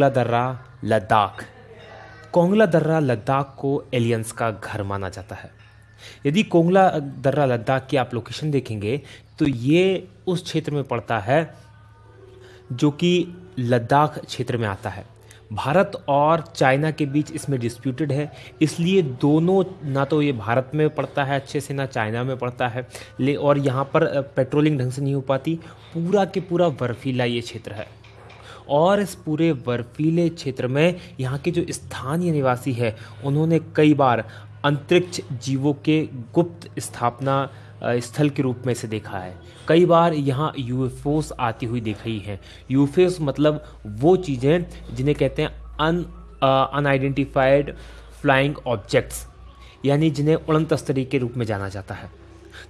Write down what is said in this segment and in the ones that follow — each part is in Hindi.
कोंगला दर्रा, लद्दाख। कोंगला दर्रा, लद्दाख को एलियंस का घर माना जाता है। यदि कोंगला दर्रा, लद्दाख की आप लोकेशन देखेंगे तो ये उस क्षेत्र में पड़ता है जो कि लद्दाख क्षेत्र में आता है। भारत और चाइना के बीच इसमें डिस्प्यूटेड है, इसलिए दोनों ना तो ये भारत में पड़ता है अच्छे से, ना चाइना में पड़ता है। ले, और यहाँ पर पेट्रोलिंग ढंग से नहीं हो पाती, पूरा के पूरा बर्फीला ये क्षेत्र है। और इस पूरे बर्फीले क्षेत्र में यहाँ के जो स्थानीय निवासी है, उन्होंने कई बार अंतरिक्ष जीवों के गुप्त स्थापना स्थल के रूप में इसे देखा है। कई बार यहाँ यूएफओस आती हुई देखी है। यूएफओस मतलब वो चीज़ें जिन्हें कहते हैं अन अनआइडेंटिफाइड फ्लाइंग ऑब्जेक्ट्स यानी जिन्हें उड़न तस्तरी के रूप में जाना जाता है।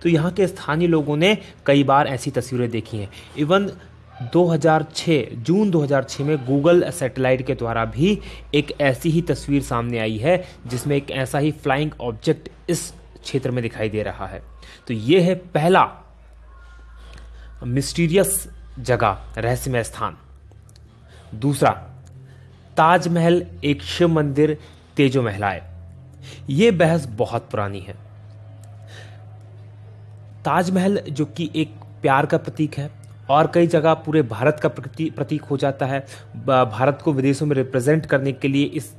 तो यहाँ के स्थानीय लोगों ने कई बार ऐसी तस्वीरें देखी हैं। इवन 2006 जून 2006 में गूगल सैटेलाइट के द्वारा भी एक ऐसी ही तस्वीर सामने आई है, जिसमें एक ऐसा ही फ्लाइंग ऑब्जेक्ट इस क्षेत्र में दिखाई दे रहा है। तो ये है पहला मिस्टीरियस जगह, रहस्यमय स्थान। दूसरा, ताजमहल, एक शिव मंदिर, तेजो महिलाएँ ये बहस बहुत पुरानी है। ताजमहल, जो कि एक प्यार का प्रतीक है और कई जगह पूरे भारत का प्रतीक हो जाता है। भारत को विदेशों में रिप्रेजेंट करने के लिए इस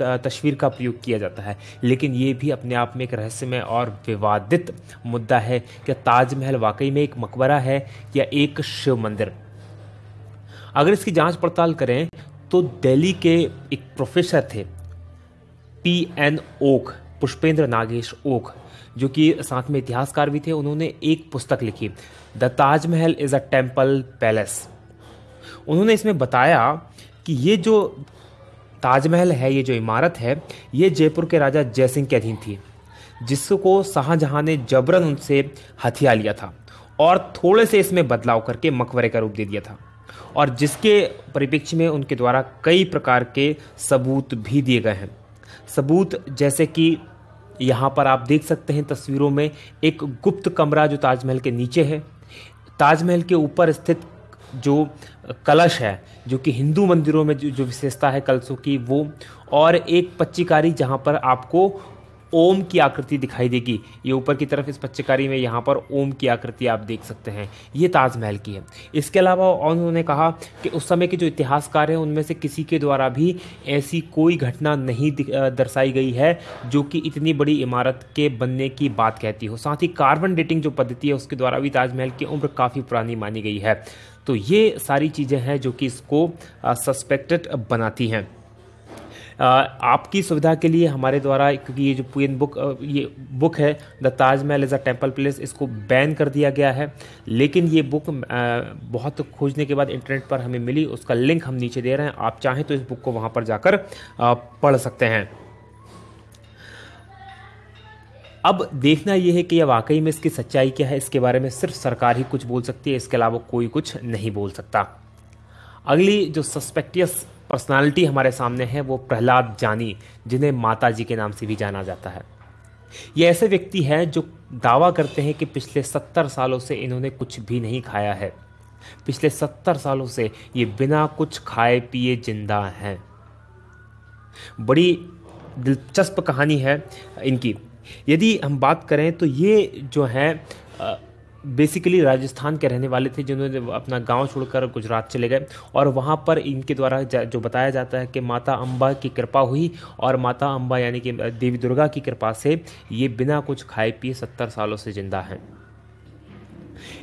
तस्वीर का प्रयोग किया जाता है। लेकिन ये भी अपने आप में एक रहस्यमय और विवादित मुद्दा है कि ताजमहल वाकई में एक मकबरा है या एक शिव मंदिर। अगर इसकी जाँच पड़ताल करें तो दिल्ली के एक प्रोफेसर थे, पी एन ओक, पुष्पेंद्र नागेश ओक। जो कि साथ में इतिहासकार भी थे, उन्होंने एक पुस्तक लिखी, the Taj Mahal is a temple palace. उन्होंने इसमें बताया कि ये जो ताजमहल है, ये जो इमारत है, ये जयपुर के राजा जयसिंह के अधीन थी, जिसको शाहजहां ने जबरन उनसे हथिया लिया था और थोड़े से इसमें बदलाव करके मकबरे का रूप दे दिया था और जिसके परिप्रेक्ष्य में उनके द्वारा कई प्रकार के सबूत भी दिए गए हैं। सबूत जैसे कि यहाँ पर आप देख सकते हैं तस्वीरों में एक गुप्त कमरा जो ताजमहल के नीचे है। ताजमहल के ऊपर स्थित जो कलश है जो कि हिंदू मंदिरों में जो, जो विशेषता है कलशों की वो और एक पच्चीकारी जहाँ पर आपको ओम की आकृति दिखाई देगी। ये ऊपर की तरफ़ इस पच्चीकारी में यहाँ पर ओम की आकृति आप देख सकते हैं। ये ताजमहल की है। इसके अलावा उन्होंने कहा कि उस समय के जो इतिहासकार हैं, उनमें से किसी के द्वारा भी ऐसी कोई घटना नहीं दर्शाई गई है, जो कि इतनी बड़ी इमारत के बनने की बात कहती हो। साथ ही कार्बन डेटिंग जो पद्धति है, उसके द्वारा भी ताजमहल की उम्र काफ़ी पुरानी मानी गई है। तो ये सारी चीज़ें हैं, जो कि इसको सस्पेक्टेड बनाती हैं। आपकी सुविधा के लिए हमारे द्वारा, क्योंकि ये जो पूरी बुक ये बुक है, the Taj Mahal is a temple place, इसको बैन कर दिया गया है। लेकिन ये बुक बहुत खोजने के बाद इंटरनेट पर हमें मिली, उसका लिंक हम नीचे दे रहे हैं, आप चाहें तो इस बुक को वहाँ पर जाकर पढ़ सकते हैं। अब देखना यह है कि यह वाकई में इसकी सच्चाई क्या है, इसके बारे में सिर्फ़ सरकार ही कुछ बोल सकती है, इसके अलावा कोई कुछ नहीं बोल सकता। अगली जो सस्पेक्टियस पर्सनालिटी हमारे सामने है, वो प्रहलाद जानी, जिन्हें माता जी के नाम से भी जाना जाता है। ये ऐसे व्यक्ति हैं जो दावा करते हैं कि पिछले सत्तर सालों से इन्होंने कुछ भी नहीं खाया है। पिछले सत्तर सालों से ये बिना कुछ खाए पिए ज़िंदा हैं। बड़ी दिलचस्प कहानी है इनकी। यदि हम बात करें तो ये जो है बेसिकली राजस्थान के रहने वाले थे जिन्होंने अपना गाँव छोड़कर गुजरात चले गए और वहाँ पर इनके द्वारा जो बताया जाता है कि माता अम्बा की कृपा हुई और माता अम्बा यानी कि देवी दुर्गा की कृपा से ये बिना कुछ खाए पिए सत्तर सालों से ज़िंदा हैं।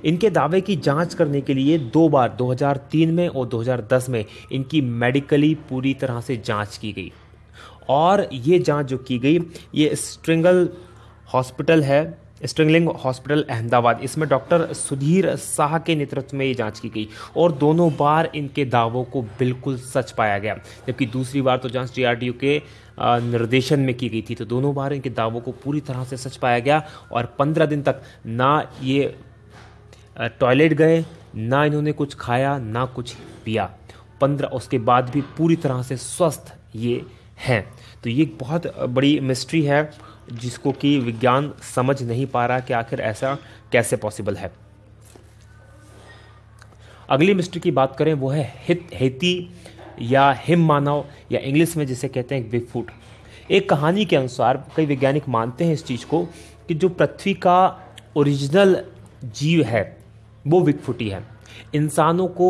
इनके दावे की जाँच करने के लिए दो बार 2003 में और 2010 में इनकी मेडिकली पूरी तरह से जाँच की गई। और ये जाँच जो की गई, ये स्ट्रिंगल हॉस्पिटल है स्ट्रिंगलिंग हॉस्पिटल अहमदाबाद। इसमें डॉक्टर सुधीर शाह के नेतृत्व में ये जाँच की गई और दोनों बार इनके दावों को बिल्कुल सच पाया गया, जबकि दूसरी बार तो जाँच डीआरडीओ के निर्देशन में की गई थी। तो दोनों बार इनके दावों को पूरी तरह से सच पाया गया और पंद्रह दिन तक ना ये टॉयलेट गए, ना इन्होंने कुछ खाया, ना कुछ पिया। पंद्रह, उसके बाद भी पूरी तरह से स्वस्थ ये हैं। तो ये बहुत बड़ी मिस्ट्री है जिसको कि विज्ञान समझ नहीं पा रहा कि आखिर ऐसा कैसे पॉसिबल है। अगली मिस्ट्री की बात करें, वो है हित, हेती या हिम मानव, या इंग्लिश में जिसे कहते हैं बिगफुट एक कहानी के अनुसार कई वैज्ञानिक मानते हैं इस चीज़ को कि जो पृथ्वी का ओरिजिनल जीव है, वो बिगफुट ही है। इंसानों को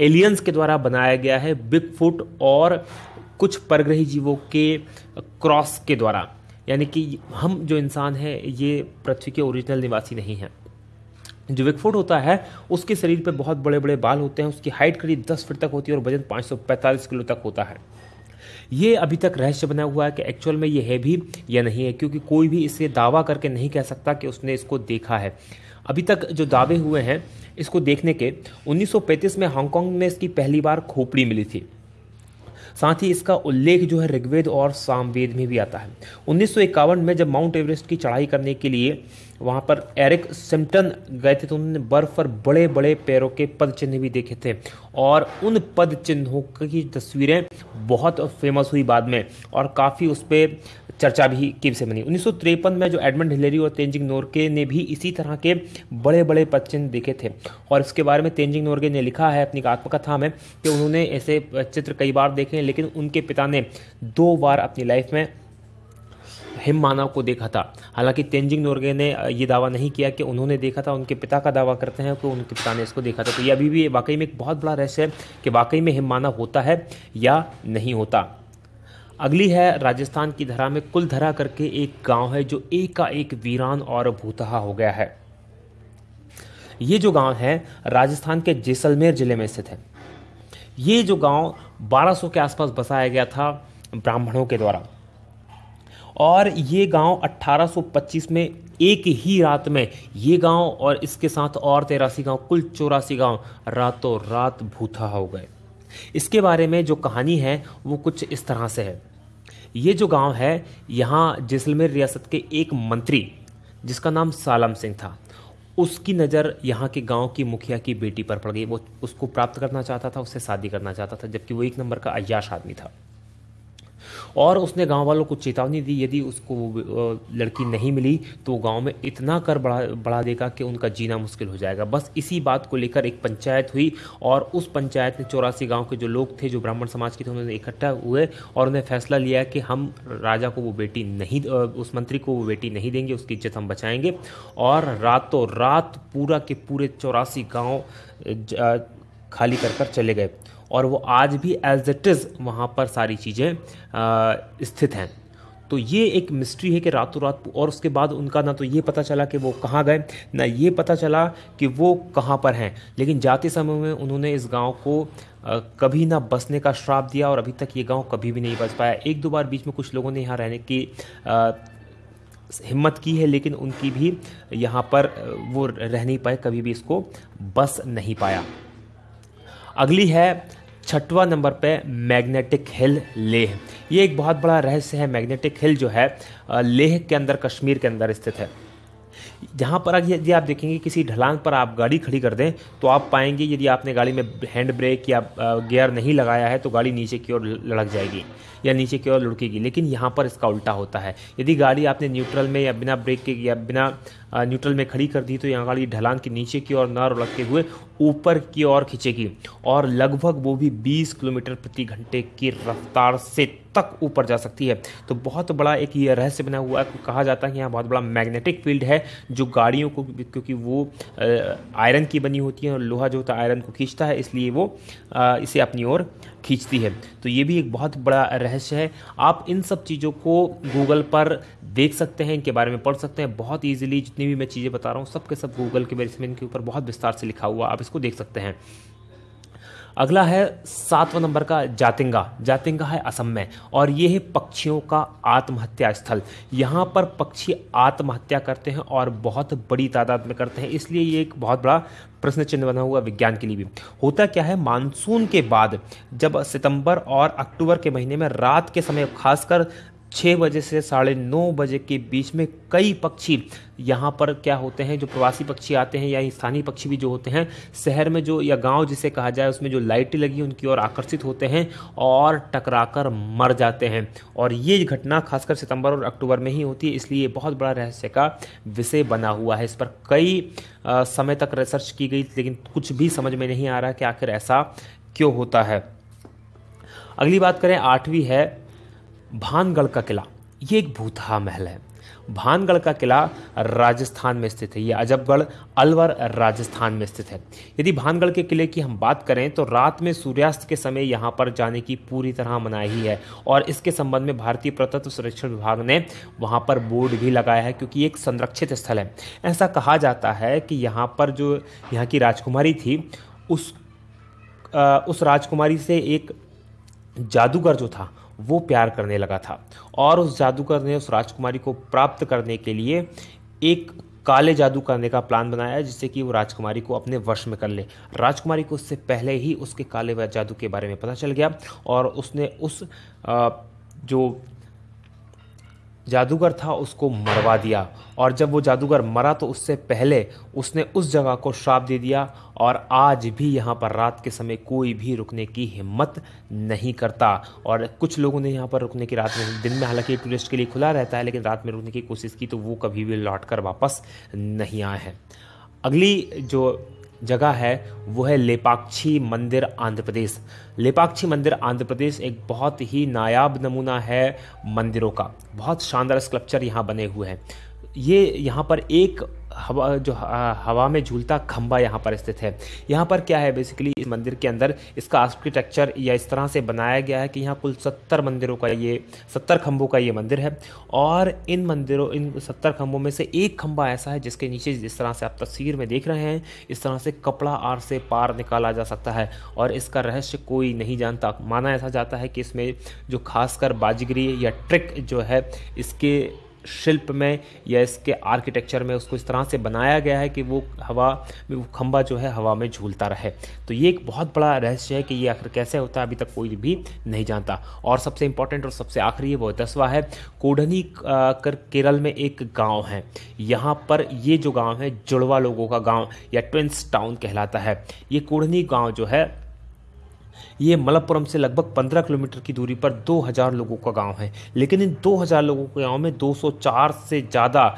एलियंस के द्वारा बनाया गया है बिग फुट और कुछ परग्रही जीवों के क्रॉस के द्वारा, यानी कि हम जो इंसान हैं, ये पृथ्वी के ओरिजिनल निवासी नहीं हैं। जो विकफुट होता है, उसके शरीर पर बहुत बड़े बड़े बाल होते हैं, उसकी हाइट करीब 10 फीट तक होती है और वज़न 545 किलो तक होता है। ये अभी तक रहस्य बना हुआ है कि एक्चुअल में ये है भी या नहीं है, क्योंकि कोई भी इसे दावा करके नहीं कह सकता कि उसने इसको देखा है। अभी तक जो दावे हुए हैं, इसको देखने के 1935 में हांगकांग में इसकी पहली बार खोपड़ी मिली थी। साथ ही इसका उल्लेख जो है ऋग्वेद और सामवेद में भी आता है। उन्नीस सौ इक्यावन में जब माउंट एवरेस्ट की चढ़ाई करने के लिए वहाँ पर एरिक सिम्टन गए थे तो उन्होंने बर्फ़ पर बड़े बड़े पैरों के पद चिन्ह भी देखे थे और उन पद चिन्हों की तस्वीरें बहुत फ़ेमस हुई बाद में और काफ़ी उस पर चर्चा भी की से बनी। उन्नीस में जो एडमंड हिलेरी और तेंजिंग नोरके ने भी इसी तरह के बड़े बड़े पद चिन्ह देखे थे और इसके बारे में तेंजिंग नोरके ने लिखा है अपनी आत्मकथा में कि उन्होंने ऐसे चित्र कई बार देखे लेकिन उनके पिता ने दो बार अपनी लाइफ में हिम मानव को देखा था। हालाँकि तेंजिंग नोरगे ने ये दावा नहीं किया कि उन्होंने देखा था, उनके पिता का दावा करते हैं कि उनके पिता ने इसको देखा था। तो ये अभी भी वाकई में एक बहुत बड़ा रहस्य है कि वाकई में हिम मानव होता है या नहीं होता। अगली है राजस्थान की धरा में कुल धरा करके एक गाँव है जो एक का एक वीरान और भूतहा हो गया है। ये जो गाँव है, राजस्थान के जैसलमेर ज़िले में स्थित है। ये जो गाँव 1200 के आसपास बसाया गया था ब्राह्मणों के द्वारा। और ये गाँव 1825 में एक ही रात में ये गाँव और इसके साथ और तेरासी गाँव, कुल चौरासी गाँव रातों रात भूथा हो गए। इसके बारे में जो कहानी है, वो कुछ इस तरह से है। ये जो गाँव है, यहाँ जैसलमेर रियासत के एक मंत्री, जिसका नाम सालम सिंह था। उसकी नज़र यहाँ के गाँव की मुखिया की बेटी पर पड़ गई। वो उसको प्राप्त करना चाहता था, उससे शादी करना चाहता था, जबकि वो एक नंबर का अयाश आदमी था। और उसने गाँव वालों को चेतावनी दी, यदि उसको लड़की नहीं मिली तो गाँव में इतना कर बढ़ा बढ़ा देगा कि उनका जीना मुश्किल हो जाएगा। बस इसी बात को लेकर एक पंचायत हुई और उस पंचायत ने चौरासी गाँव के जो लोग थे, जो ब्राह्मण समाज के थे, उन्होंने इकट्ठा हुए और उन्हें फैसला लिया कि हम राजा को वो बेटी नहीं उस मंत्री को वो बेटी नहीं देंगे, उसकी इज़्ज़त हम बचाएँगे। और रातों रात पूरा के पूरे चौरासी गाँव खाली कर कर चले गए। और वो आज भी एज इट इज़ वहाँ पर सारी चीज़ें स्थित हैं। तो ये एक मिस्ट्री है कि रातों रात और उसके बाद उनका ना तो ये पता चला कि वो कहाँ गए, ना ये पता चला कि वो कहाँ पर हैं। लेकिन जाते समय में उन्होंने इस गाँव को कभी ना बसने का श्राप दिया और अभी तक ये गाँव कभी भी नहीं बस पाया। एक दो बार बीच में कुछ लोगों ने यहाँ रहने की हिम्मत की है, लेकिन उनकी भी यहाँ पर वो रह नहीं पाए, कभी भी इसको बस नहीं पाया। अगली है छठवा नंबर पे मैग्नेटिक हिल लेह। ये एक बहुत बड़ा रहस्य है। मैग्नेटिक हिल जो है लेह के अंदर, कश्मीर के अंदर स्थित है। जहाँ पर यदि आप देखेंगे किसी ढलान पर आप गाड़ी खड़ी कर दें तो आप पाएँगे यदि आपने गाड़ी में हैंड ब्रेक या गियर नहीं लगाया है तो गाड़ी नीचे की ओर लड़क जाएगी या नीचे की ओर लुढ़केगी। लेकिन यहाँ पर इसका उल्टा होता है। यदि गाड़ी आपने न्यूट्रल में या बिना ब्रेक के या बिना न्यूट्रल में खड़ी कर दी तो यहाँ गाड़ी ढलान के नीचे की ओर न लुढ़कते हुए ऊपर की ओर खींचेगी। और लगभग वो भी 20 किलोमीटर प्रति घंटे की रफ्तार से तक ऊपर जा सकती है। तो बहुत बड़ा एक ये रहस्य बना हुआ है कहा जाता है कि यहाँ बहुत बड़ा मैग्नेटिक फ़ील्ड है, जो गाड़ियों को क्योंकि वो आयरन की बनी होती है और लोहा जो होता है आयरन को खींचता है, इसलिए वो इसे अपनी ओर खींचती है। तो ये भी एक बहुत बड़ा रहस्य है। आप इन सब चीज़ों को गूगल पर देख सकते हैं, इनके बारे में पढ़ सकते हैं। बहुत ईजिली जितनी भी मैं चीज़ें बता रहा हूँ सब के सब गूगल के बेस में इनके ऊपर बहुत विस्तार से लिखा हुआ आप इसको देख सकते हैं। अगला है सातवां नंबर का जातिंगा। जातिंगा है असम में और ये है पक्षियों का आत्महत्या स्थल। यहाँ पर पक्षी आत्महत्या करते हैं और बहुत बड़ी तादाद में करते हैं। इसलिए ये एक बहुत बड़ा प्रश्न चिन्ह बना हुआ विज्ञान के लिए भी। होता क्या है? मानसून के बाद जब सितंबर और अक्टूबर के महीने में रात के समय खासकर छः बजे से साढ़े नौ बजे के बीच में कई पक्षी यहाँ पर क्या होते हैं जो प्रवासी पक्षी आते हैं या स्थानीय पक्षी भी जो होते हैं शहर में जो या गाँव जिसे कहा जाए उसमें जो लाइटें लगी उनकी ओर आकर्षित होते हैं और टकराकर मर जाते हैं। और ये घटना खासकर सितंबर और अक्टूबर में ही होती है इसलिए बहुत बड़ा रहस्य का विषय बना हुआ है। इस पर कई आ, समय तक रिसर्च की गई लेकिन कुछ भी समझ में नहीं आ रहा कि आखिर ऐसा क्यों होता है। अगली बात करें आठवीं है भानगढ़ का किला। ये एक भूतहा महल है। भानगढ़ का किला राजस्थान में स्थित है। ये अजबगढ़ अलवर राजस्थान में स्थित है। यदि भानगढ़ के किले की हम बात करें तो रात में सूर्यास्त के समय यहाँ पर जाने की पूरी तरह मनाही है और इसके संबंध में भारतीय प्रतत्व संरक्षण विभाग ने वहाँ पर बोर्ड भी लगाया है क्योंकि एक संरक्षित स्थल है। ऐसा कहा जाता है कि यहाँ पर जो यहाँ की राजकुमारी थी उस आ, उस राजकुमारी से एक जादूगर जो था वो प्यार करने लगा था और उस जादूगर ने उस राजकुमारी को प्राप्त करने के लिए एक काले जादू करने का प्लान बनाया, जिससे कि वो राजकुमारी को अपने वश में कर ले। राजकुमारी को उससे पहले ही उसके काले जादू के बारे में पता चल गया और उसने उस जो जादूगर था, उसको मरवा दिया। और जब वो जादूगर मरा तो उससे पहले उसने उस जगह को श्राप दे दिया। और आज भी यहाँ पर रात के समय कोई भी रुकने की हिम्मत नहीं करता। और कुछ लोगों ने यहाँ पर रुकने की रात में, दिन में हालाँकि टूरिस्ट के लिए खुला रहता है, लेकिन रात में रुकने की कोशिश की तो वो कभी भी लौट कर वापस नहीं आए हैं। अगली जो जगह है, वो है लेपाक्षी मंदिर आंध्र प्रदेश। लेपाक्षी मंदिर आंध्र प्रदेश एक बहुत ही नायाब नमूना है मंदिरों का। बहुत शानदार स्कल्पचर यहाँ बने हुए हैं। ये यहाँ पर एक हवा, जो हवा में झूलता खंबा यहाँ पर स्थित है। यहाँ पर क्या है? बेसिकली इस मंदिर के अंदर इसका आर्किटेक्चर या इस तरह से बनाया गया है कि यहाँ कुल सत्तर मंदिरों का ये, सत्तर खंभों का ये मंदिर है। और इन मंदिरों, इन सत्तर खंभों में से एक खंभा ऐसा है जिसके नीचे जिस तरह से आप तस्वीर में देख रहे हैं, इस तरह से कपड़ा आर से पार निकाला जा सकता है। और इसका रहस्य कोई नहीं जानता। माना ऐसा जाता है कि इसमें जो खासकर बाजीगरी या ट्रिक जो है, इसके शिल्प में या इसके आर्किटेक्चर में उसको इस तरह से बनाया गया है कि वो हवा में वो खंबा जो है हवा में झूलता रहे। तो ये एक बहुत बड़ा रहस्य है कि ये आखिर कैसे होता है, अभी तक कोई भी नहीं जानता। और सबसे इंपॉर्टेंट और सबसे आखिरी है, वो दसवा है, कोडनी कर केरल में एक गाँव है। यहाँ पर ये जो गाँव है, जुड़वा लोगों का गाँव या ट्विंस टाउन कहलाता है। ये कोढ़नी गाँव जो है ये मलप्पुरम से लगभग 15 किलोमीटर की दूरी पर 2000 लोगों का गाँव है। लेकिन इन 2000 लोगों के गाँव में 204 से ज़्यादा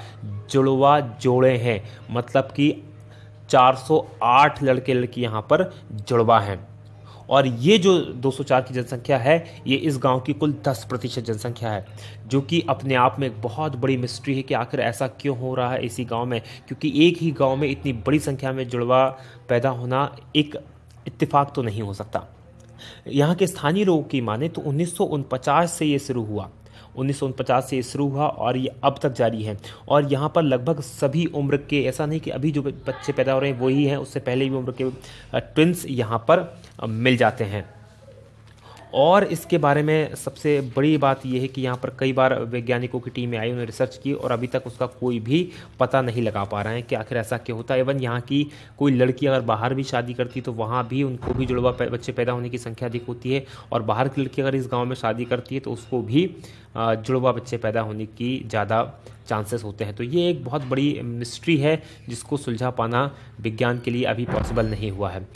जुड़वा जोड़े हैं। मतलब कि 408 लड़के लड़की यहाँ पर जुड़वा हैं। और ये जो 204 की जनसंख्या है, ये इस गाँव की कुल 10 प्रतिशत जनसंख्या है, जो कि अपने आप में एक बहुत बड़ी मिस्ट्री है कि आखिर ऐसा क्यों हो रहा है इसी गाँव में। क्योंकि एक ही गाँव में इतनी बड़ी संख्या में जुड़वा पैदा होना एक इत्तेफाक तो नहीं हो सकता। यहाँ के स्थानीय लोगों की माने तो उन्नीस से ये शुरू हुआ। उन्नीस से ये शुरू हुआ और ये अब तक जारी है। और यहाँ पर लगभग सभी उम्र के, ऐसा नहीं कि अभी जो बच्चे पैदा हो रहे हैं, वही हैं, उससे पहले भी उम्र के ट्विंस यहाँ पर मिल जाते हैं। और इसके बारे में सबसे बड़ी बात यह है कि यहाँ पर कई बार वैज्ञानिकों की टीमें आई, उन्होंने रिसर्च की और अभी तक उसका कोई भी पता नहीं लगा पा रहे हैं कि आखिर ऐसा क्यों होता है। इवन यहाँ की कोई लड़की अगर बाहर भी शादी करती तो वहाँ भी उनको भी जुड़वा बच्चे पैदा होने की संख्या अधिक होती है और बाहर की लड़की अगर इस गाँव में शादी करती है तो उसको भी जुड़वा बच्चे पैदा होने की ज़्यादा चांसेस होते हैं। तो ये एक बहुत बड़ी मिस्ट्री है जिसको सुलझा पाना विज्ञान के लिए अभी पॉसिबल नहीं हुआ है।